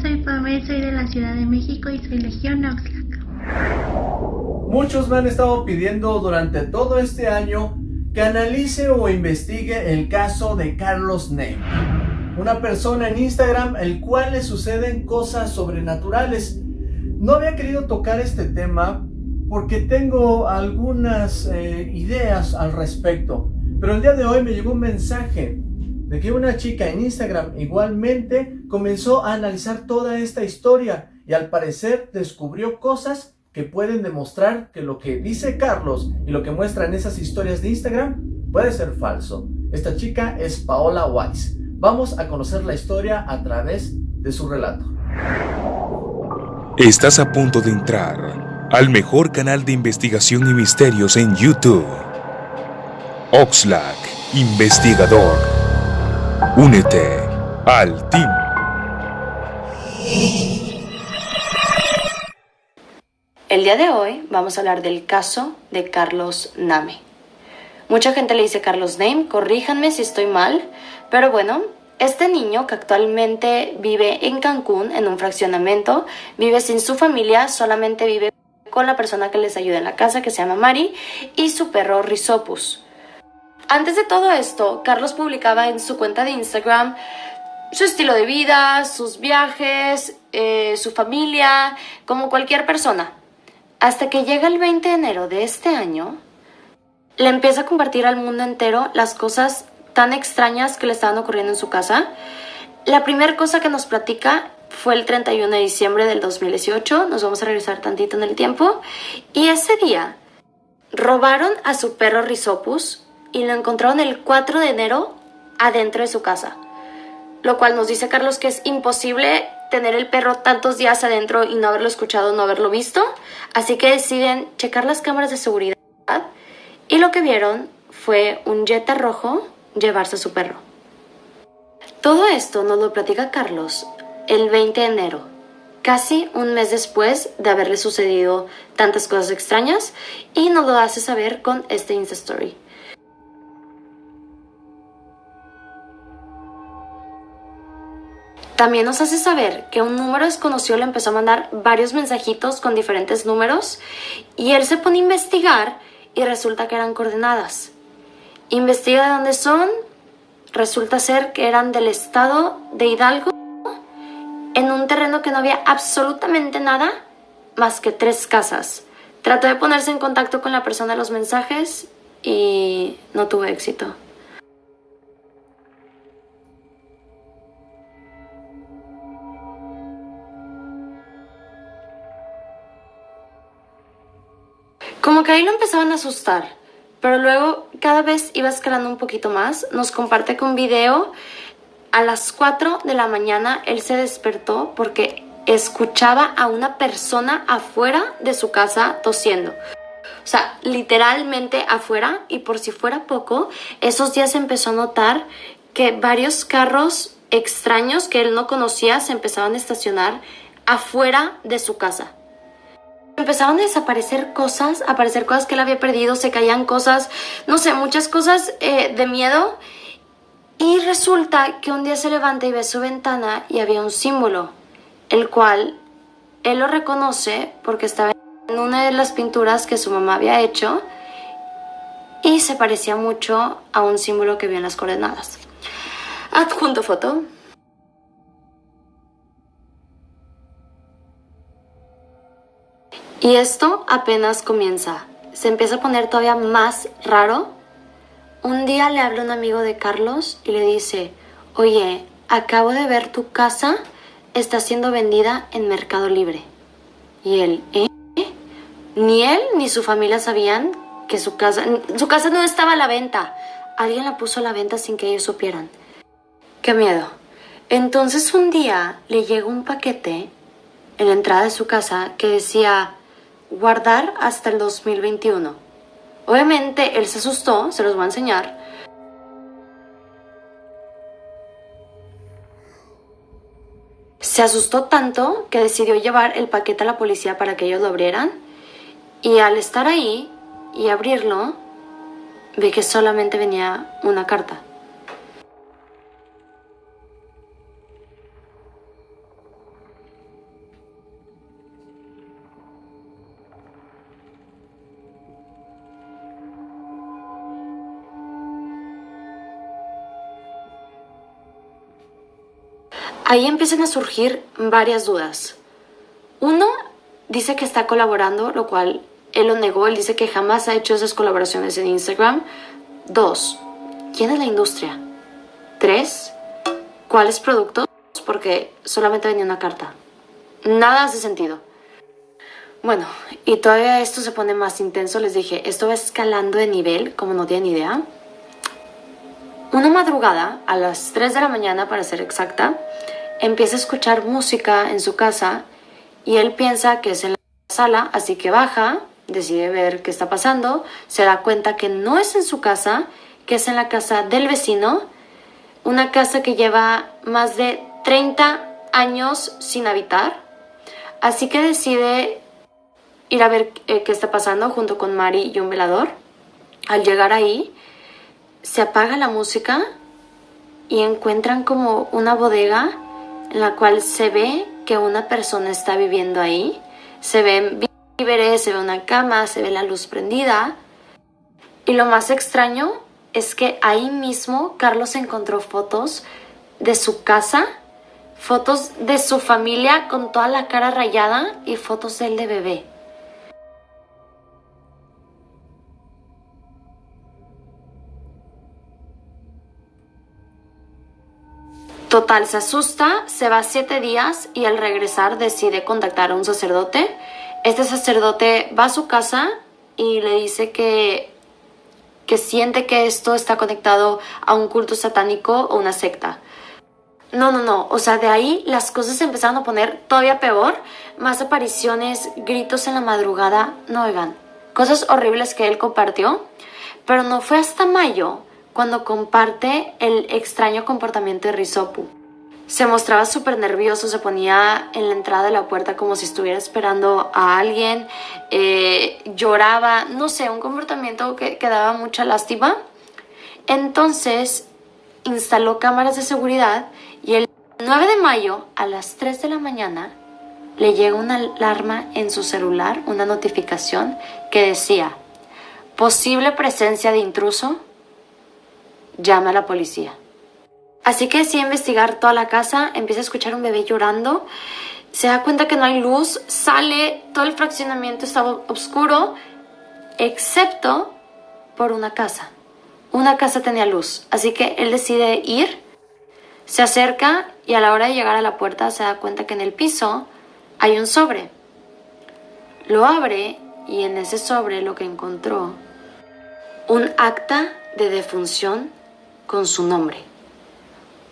soy Pamela, soy de la Ciudad de México y soy Legión Oxlack. Muchos me han estado pidiendo durante todo este año que analice o investigue el caso de Carlos Ney, una persona en Instagram el cual le suceden cosas sobrenaturales. No había querido tocar este tema porque tengo algunas eh, ideas al respecto, pero el día de hoy me llegó un mensaje de que una chica en Instagram igualmente comenzó a analizar toda esta historia y al parecer descubrió cosas que pueden demostrar que lo que dice Carlos y lo que muestra en esas historias de Instagram puede ser falso. Esta chica es Paola Weiss. Vamos a conocer la historia a través de su relato. Estás a punto de entrar al mejor canal de investigación y misterios en YouTube. Oxlack, investigador. Únete al team. El día de hoy vamos a hablar del caso de Carlos Name. Mucha gente le dice Carlos Name, corríjanme si estoy mal, pero bueno, este niño que actualmente vive en Cancún en un fraccionamiento, vive sin su familia, solamente vive con la persona que les ayuda en la casa que se llama Mari y su perro Rizopus. Antes de todo esto, Carlos publicaba en su cuenta de Instagram su estilo de vida, sus viajes, eh, su familia, como cualquier persona. Hasta que llega el 20 de enero de este año, le empieza a compartir al mundo entero las cosas tan extrañas que le estaban ocurriendo en su casa. La primera cosa que nos platica fue el 31 de diciembre del 2018, nos vamos a regresar tantito en el tiempo, y ese día robaron a su perro Rizopus, y lo encontraron el 4 de enero adentro de su casa. Lo cual nos dice Carlos que es imposible tener el perro tantos días adentro y no haberlo escuchado, no haberlo visto. Así que deciden checar las cámaras de seguridad y lo que vieron fue un Jetta rojo llevarse a su perro. Todo esto nos lo platica Carlos el 20 de enero, casi un mes después de haberle sucedido tantas cosas extrañas y nos lo hace saber con este Insta Story. También nos hace saber que un número desconocido le empezó a mandar varios mensajitos con diferentes números y él se pone a investigar y resulta que eran coordenadas. Investiga de dónde son, resulta ser que eran del estado de Hidalgo en un terreno que no había absolutamente nada más que tres casas. Trató de ponerse en contacto con la persona de los mensajes y no tuvo éxito. Como que ahí lo empezaban a asustar, pero luego cada vez iba escalando un poquito más. Nos comparte con un video. A las 4 de la mañana él se despertó porque escuchaba a una persona afuera de su casa tosiendo. O sea, literalmente afuera y por si fuera poco, esos días empezó a notar que varios carros extraños que él no conocía se empezaban a estacionar afuera de su casa. Empezaron a desaparecer cosas, a aparecer cosas que él había perdido, se caían cosas, no sé, muchas cosas eh, de miedo. Y resulta que un día se levanta y ve su ventana y había un símbolo, el cual él lo reconoce porque estaba en una de las pinturas que su mamá había hecho y se parecía mucho a un símbolo que vio en las coordenadas. Adjunto foto. Y esto apenas comienza. Se empieza a poner todavía más raro. Un día le habla un amigo de Carlos y le dice, oye, acabo de ver tu casa está siendo vendida en Mercado Libre. Y él, ¿eh? Ni él ni su familia sabían que su casa, su casa no estaba a la venta. Alguien la puso a la venta sin que ellos supieran. Qué miedo. Entonces un día le llegó un paquete en la entrada de su casa que decía, guardar hasta el 2021. Obviamente él se asustó, se los voy a enseñar. Se asustó tanto que decidió llevar el paquete a la policía para que ellos lo abrieran. Y al estar ahí y abrirlo, ve que solamente venía una carta. Ahí empiezan a surgir varias dudas. Uno, dice que está colaborando, lo cual él lo negó, él dice que jamás ha hecho esas colaboraciones en Instagram. Dos, ¿quién es la industria? Tres, ¿cuáles productos? Porque solamente venía una carta. Nada hace sentido. Bueno, y todavía esto se pone más intenso, les dije, esto va escalando de nivel, como no tienen idea. Una madrugada, a las 3 de la mañana para ser exacta, empieza a escuchar música en su casa y él piensa que es en la sala, así que baja, decide ver qué está pasando, se da cuenta que no es en su casa, que es en la casa del vecino, una casa que lleva más de 30 años sin habitar, así que decide ir a ver eh, qué está pasando junto con Mari y un velador. Al llegar ahí, se apaga la música y encuentran como una bodega en la cual se ve que una persona está viviendo ahí. Se ven víveres, se ve una cama, se ve la luz prendida. Y lo más extraño es que ahí mismo Carlos encontró fotos de su casa, fotos de su familia con toda la cara rayada y fotos de él de bebé. Total, se asusta, se va siete días y al regresar decide contactar a un sacerdote. Este sacerdote va a su casa y le dice que, que siente que esto está conectado a un culto satánico o una secta. No, no, no. O sea, de ahí las cosas se empezaron a poner todavía peor. Más apariciones, gritos en la madrugada. No, oigan, cosas horribles que él compartió. Pero no fue hasta mayo cuando comparte el extraño comportamiento de Risopu. Se mostraba súper nervioso, se ponía en la entrada de la puerta como si estuviera esperando a alguien, eh, lloraba, no sé, un comportamiento que, que daba mucha lástima. Entonces instaló cámaras de seguridad y el 9 de mayo a las 3 de la mañana le llega una alarma en su celular, una notificación que decía, posible presencia de intruso llama a la policía. Así que decide investigar toda la casa, empieza a escuchar un bebé llorando, se da cuenta que no hay luz, sale, todo el fraccionamiento estaba oscuro, excepto por una casa. Una casa tenía luz, así que él decide ir, se acerca y a la hora de llegar a la puerta se da cuenta que en el piso hay un sobre. Lo abre y en ese sobre lo que encontró, un acta de defunción con su nombre.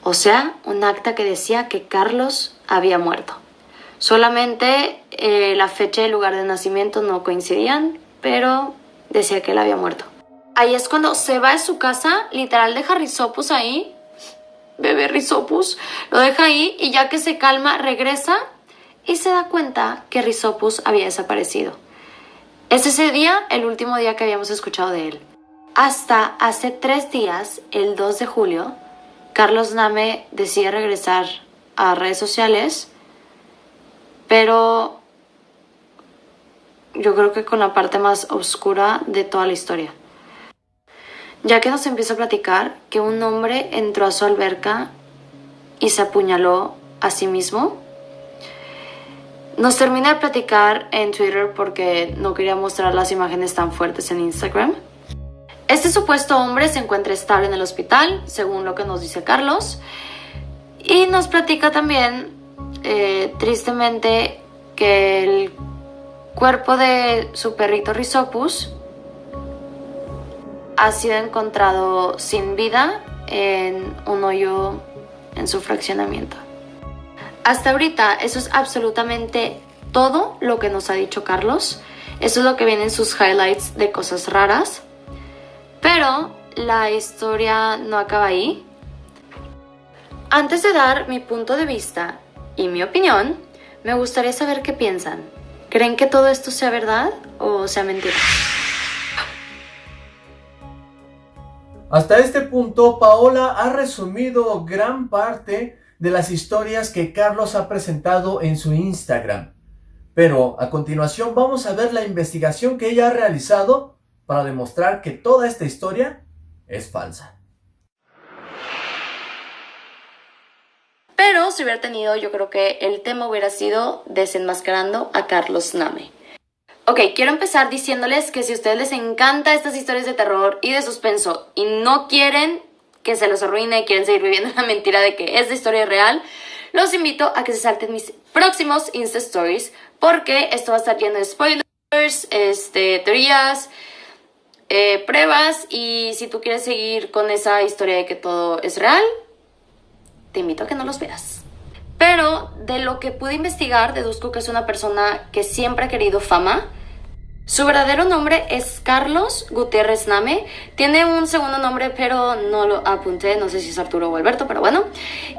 O sea, un acta que decía que Carlos había muerto. Solamente eh, la fecha y el lugar de nacimiento no coincidían, pero decía que él había muerto. Ahí es cuando se va de su casa, literal deja Rizopus ahí, bebé Rizopus, lo deja ahí y ya que se calma regresa y se da cuenta que Rizopus había desaparecido. Es ese día el último día que habíamos escuchado de él. Hasta hace tres días, el 2 de julio, Carlos Name decide regresar a redes sociales, pero yo creo que con la parte más oscura de toda la historia. Ya que nos empieza a platicar que un hombre entró a su alberca y se apuñaló a sí mismo. Nos termina de platicar en Twitter porque no quería mostrar las imágenes tan fuertes en Instagram. Este supuesto hombre se encuentra estable en el hospital, según lo que nos dice Carlos, y nos platica también, eh, tristemente, que el cuerpo de su perrito Rhizopus ha sido encontrado sin vida en un hoyo en su fraccionamiento. Hasta ahorita eso es absolutamente todo lo que nos ha dicho Carlos. Eso es lo que viene en sus highlights de cosas raras. Pero la historia no acaba ahí. Antes de dar mi punto de vista y mi opinión, me gustaría saber qué piensan. ¿Creen que todo esto sea verdad o sea mentira? Hasta este punto, Paola ha resumido gran parte de las historias que Carlos ha presentado en su Instagram. Pero a continuación vamos a ver la investigación que ella ha realizado para demostrar que toda esta historia es falsa. pero si hubiera tenido, yo creo que el tema hubiera sido desenmascarando a Carlos Name. Ok, quiero empezar diciéndoles que si a ustedes les encanta estas historias de terror y de suspenso y no quieren que se los arruine y quieren seguir viviendo la mentira de que es de historia real, los invito a que se salten mis próximos Insta Stories porque esto va a estar lleno de spoilers, este, teorías, eh, pruebas y si tú quieres seguir con esa historia de que todo es real, te invito a que no los veas. Pero de lo que pude investigar, deduzco que es una persona que siempre ha querido fama, su verdadero nombre es Carlos Gutiérrez Name. Tiene un segundo nombre, pero no lo apunté. No sé si es Arturo o Alberto, pero bueno.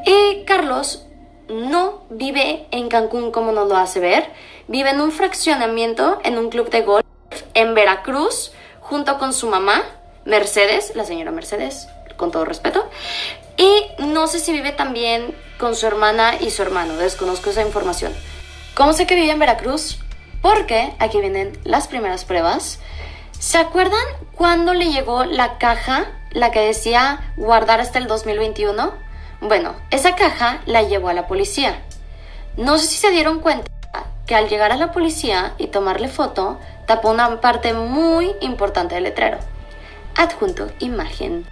Y Carlos no vive en Cancún como nos lo hace ver. Vive en un fraccionamiento, en un club de golf en Veracruz, junto con su mamá, Mercedes, la señora Mercedes, con todo respeto. Y no sé si vive también con su hermana y su hermano. Desconozco esa información. ¿Cómo sé que vive en Veracruz? Porque aquí vienen las primeras pruebas. ¿Se acuerdan cuando le llegó la caja, la que decía guardar hasta el 2021? Bueno, esa caja la llevó a la policía. No sé si se dieron cuenta que al llegar a la policía y tomarle foto, tapó una parte muy importante del letrero. Adjunto imagen.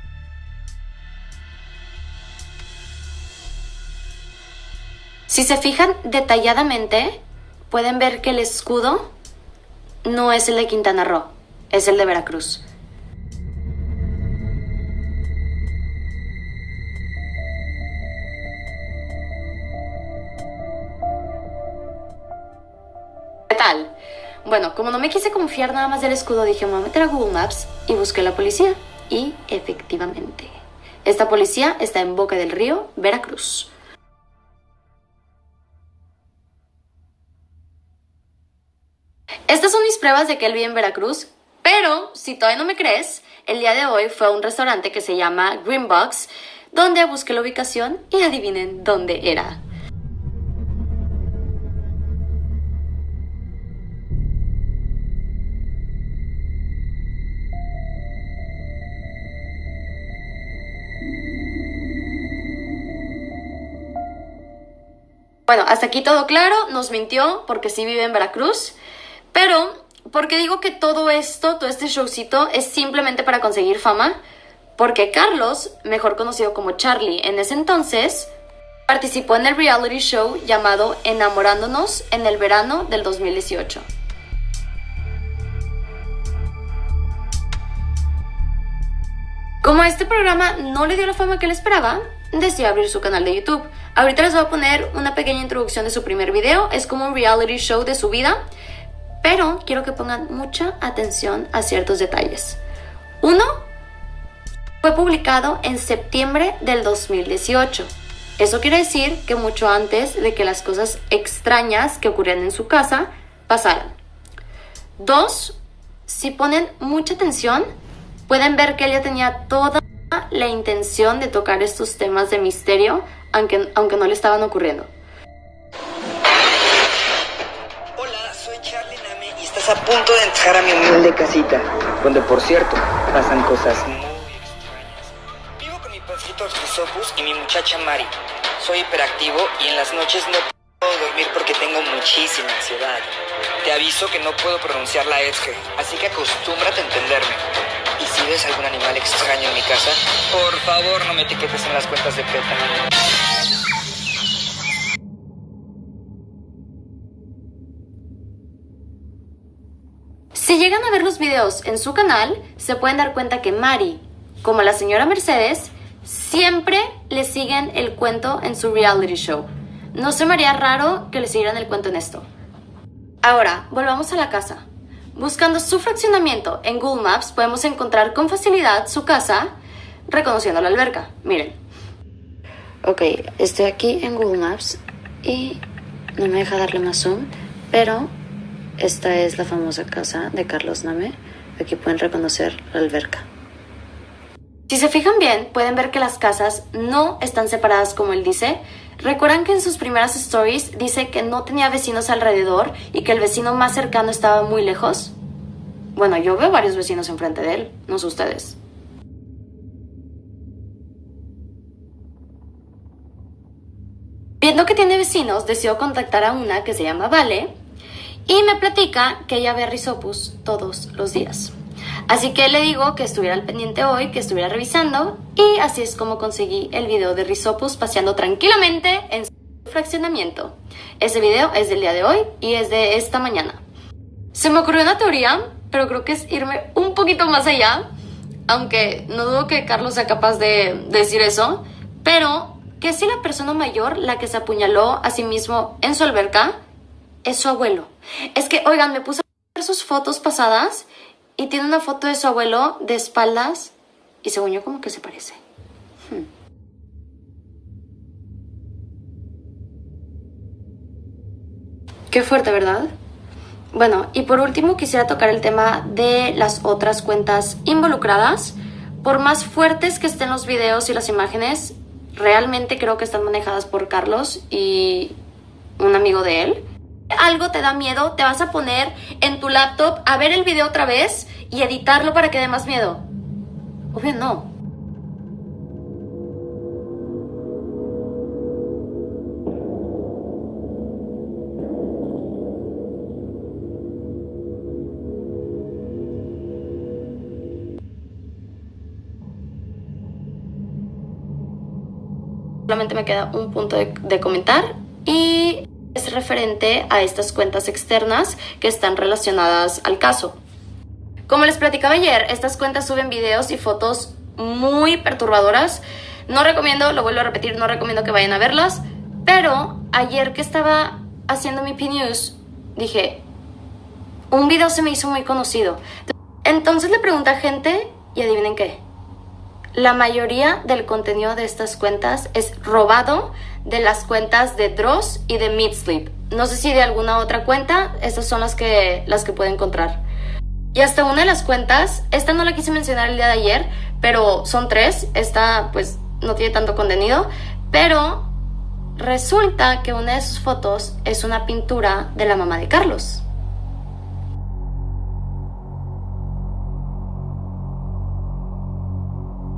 Si se fijan detalladamente, pueden ver que el escudo no es el de Quintana Roo, es el de Veracruz. Bueno, como no me quise confiar nada más del escudo, dije, me voy a meter a Google Maps y busqué la policía. Y efectivamente, esta policía está en Boca del Río, Veracruz. Estas son mis pruebas de que él vive en Veracruz, pero si todavía no me crees, el día de hoy fue a un restaurante que se llama Green Box, donde busqué la ubicación y adivinen dónde era. Bueno, hasta aquí todo claro, nos mintió porque sí vive en Veracruz. Pero, ¿por qué digo que todo esto, todo este showcito, es simplemente para conseguir fama? Porque Carlos, mejor conocido como Charlie en ese entonces, participó en el reality show llamado Enamorándonos en el verano del 2018. Como este programa no le dio la fama que le esperaba, decidió abrir su canal de YouTube. Ahorita les voy a poner una pequeña introducción de su primer video, es como un reality show de su vida pero quiero que pongan mucha atención a ciertos detalles. Uno, fue publicado en septiembre del 2018. Eso quiere decir que mucho antes de que las cosas extrañas que ocurrían en su casa pasaran. Dos, si ponen mucha atención, pueden ver que ella tenía toda la intención de tocar estos temas de misterio, aunque, aunque no le estaban ocurriendo. a punto de entrar a mi humilde casita, donde por cierto pasan cosas muy extrañas. Vivo con mi perrito Octopus y mi muchacha Mari. Soy hiperactivo y en las noches no puedo dormir porque tengo muchísima ansiedad. Te aviso que no puedo pronunciar la Edge, así que acostúmbrate a entenderme. Si ves algún animal extraño en mi casa, por favor no me etiquetes en las cuentas de PETA. Si llegan a ver los videos en su canal, se pueden dar cuenta que Mari, como la señora Mercedes, siempre le siguen el cuento en su reality show. No se me haría raro que le siguieran el cuento en esto. Ahora, volvamos a la casa. Buscando su fraccionamiento en Google Maps, podemos encontrar con facilidad su casa reconociendo la alberca. Miren. Ok, estoy aquí en Google Maps y no me deja darle más zoom, pero esta es la famosa casa de Carlos Name. Aquí pueden reconocer la alberca. Si se fijan bien, pueden ver que las casas no están separadas como él dice. ¿Recuerdan que en sus primeras stories dice que no tenía vecinos alrededor y que el vecino más cercano estaba muy lejos? Bueno, yo veo varios vecinos enfrente de él, no sé ustedes. Viendo que tiene vecinos, decidió contactar a una que se llama Vale y me platica que ella ve a Rizopus todos los días. Así que le digo que estuviera al pendiente hoy, que estuviera revisando y así es como conseguí el video de Rizopus paseando tranquilamente en su fraccionamiento. Ese video es del día de hoy y es de esta mañana. Se me ocurrió una teoría, pero creo que es irme un poquito más allá, aunque no dudo que Carlos sea capaz de decir eso, pero que si la persona mayor, la que se apuñaló a sí mismo en su alberca, es su abuelo. Es que, oigan, me puse a ver sus fotos pasadas y tiene una foto de su abuelo de espaldas y según yo como que se parece. Hmm. Qué fuerte, ¿verdad? Bueno, y por último quisiera tocar el tema de las otras cuentas involucradas. Por más fuertes que estén los videos y las imágenes, realmente creo que están manejadas por Carlos y un amigo de él algo te da miedo, te vas a poner en tu laptop a ver el video otra vez y editarlo para que dé más miedo. Obvio no. Solamente me queda un punto de, de comentar y es referente a estas cuentas externas que están relacionadas al caso. Como les platicaba ayer, estas cuentas suben videos y fotos muy perturbadoras. No recomiendo, lo vuelvo a repetir, no recomiendo que vayan a verlas, pero ayer que estaba haciendo mi P-News, dije, un video se me hizo muy conocido. Entonces le pregunté a gente y adivinen qué. La mayoría del contenido de estas cuentas es robado de las cuentas de Dross y de Midsleep. No sé si de alguna otra cuenta, estas son las que, las que puedo encontrar. Y hasta una de las cuentas, esta no la quise mencionar el día de ayer, pero son tres, esta pues no tiene tanto contenido, pero resulta que una de sus fotos es una pintura de la mamá de Carlos.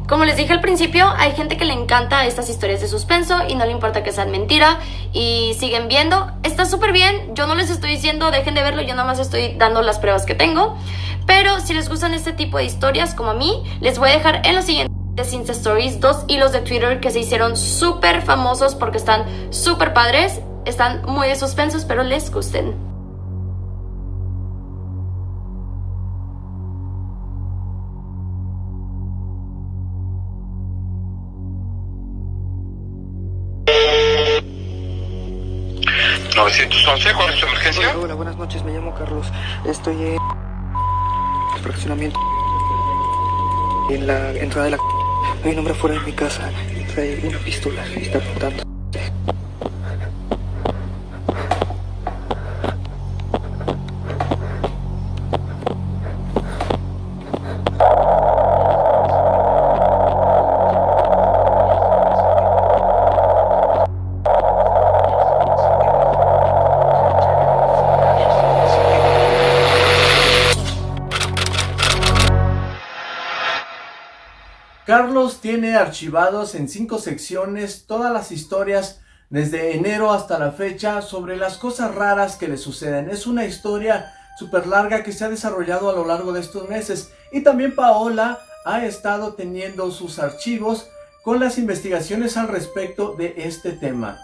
Como les dije al principio, hay gente que le encanta estas historias de suspenso y no le importa que sean mentira y siguen viendo. Está súper bien, yo no les estoy diciendo dejen de verlo, yo nada más estoy dando las pruebas que tengo. Pero si les gustan este tipo de historias como a mí, les voy a dejar en los siguientes Insta Stories dos hilos de Twitter que se hicieron súper famosos porque están súper padres, están muy de suspensos, pero les gusten. ¿Cuál es su emergencia? Hola, buenas noches, me llamo Carlos. Estoy en el fraccionamiento. En la entrada de la... Hay un hombre fuera de mi casa. Trae una pistola y está apuntando. Carlos tiene archivados en cinco secciones todas las historias desde enero hasta la fecha sobre las cosas raras que le suceden. Es una historia súper larga que se ha desarrollado a lo largo de estos meses. Y también Paola ha estado teniendo sus archivos con las investigaciones al respecto de este tema.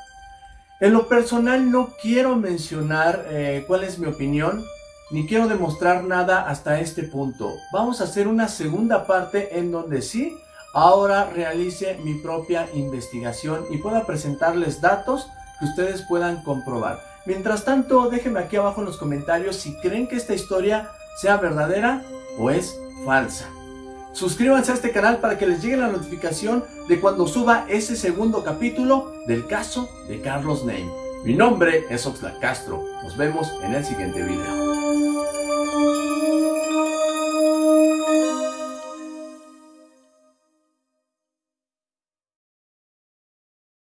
En lo personal no quiero mencionar eh, cuál es mi opinión, ni quiero demostrar nada hasta este punto. Vamos a hacer una segunda parte en donde sí ahora realice mi propia investigación y pueda presentarles datos que ustedes puedan comprobar. Mientras tanto, déjenme aquí abajo en los comentarios si creen que esta historia sea verdadera o es falsa. Suscríbanse a este canal para que les llegue la notificación de cuando suba ese segundo capítulo del caso de Carlos Name. Mi nombre es Oxlack Castro. Nos vemos en el siguiente video.